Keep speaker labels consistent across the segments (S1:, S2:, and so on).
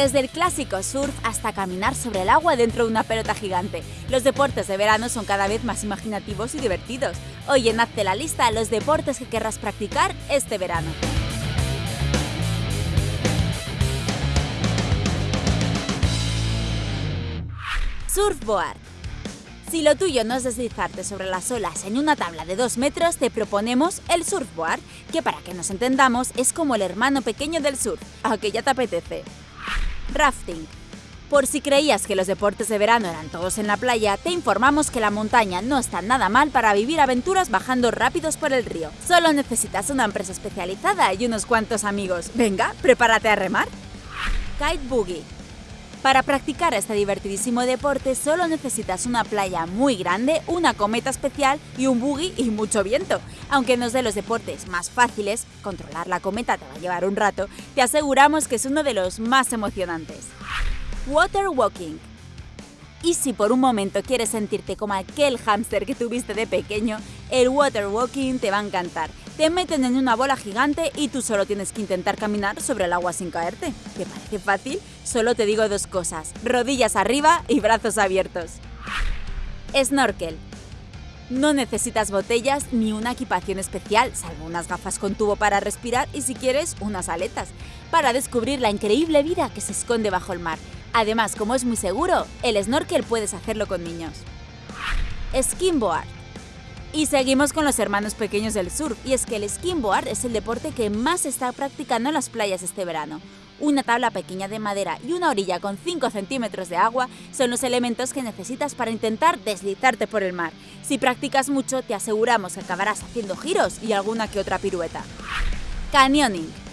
S1: Desde el clásico surf hasta caminar sobre el agua dentro de una pelota gigante, los deportes de verano son cada vez más imaginativos y divertidos. Hoy en Hazte la lista los deportes que querrás practicar este verano. Surfboard si lo tuyo no es deslizarte sobre las olas en una tabla de 2 metros, te proponemos el surfboard, que para que nos entendamos es como el hermano pequeño del surf, aunque ya te apetece. Rafting. Por si creías que los deportes de verano eran todos en la playa, te informamos que la montaña no está nada mal para vivir aventuras bajando rápidos por el río. Solo necesitas una empresa especializada y unos cuantos amigos. Venga, prepárate a remar. Kite Boogie. Para practicar este divertidísimo deporte solo necesitas una playa muy grande, una cometa especial y un buggy y mucho viento. Aunque no es de los deportes más fáciles, controlar la cometa te va a llevar un rato, te aseguramos que es uno de los más emocionantes. Water Walking y si por un momento quieres sentirte como aquel hámster que tuviste de pequeño, el water walking te va a encantar. Te meten en una bola gigante y tú solo tienes que intentar caminar sobre el agua sin caerte. ¿Te parece fácil? Solo te digo dos cosas, rodillas arriba y brazos abiertos. Snorkel. No necesitas botellas ni una equipación especial, salvo unas gafas con tubo para respirar y si quieres unas aletas, para descubrir la increíble vida que se esconde bajo el mar. Además, como es muy seguro, el snorkel puedes hacerlo con niños. Skimboard. Y seguimos con los hermanos pequeños del surf, y es que el skimboard es el deporte que más está practicando en las playas este verano. Una tabla pequeña de madera y una orilla con 5 centímetros de agua son los elementos que necesitas para intentar deslizarte por el mar. Si practicas mucho, te aseguramos que acabarás haciendo giros y alguna que otra pirueta. Canyoning.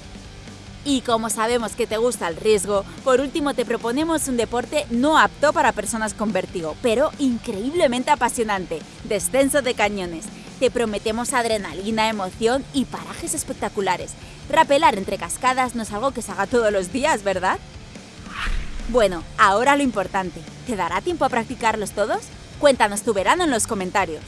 S1: Y como sabemos que te gusta el riesgo, por último te proponemos un deporte no apto para personas con vértigo, pero increíblemente apasionante, descenso de cañones. Te prometemos adrenalina, emoción y parajes espectaculares. Rapelar entre cascadas no es algo que se haga todos los días, ¿verdad? Bueno, ahora lo importante, ¿te dará tiempo a practicarlos todos? Cuéntanos tu verano en los comentarios.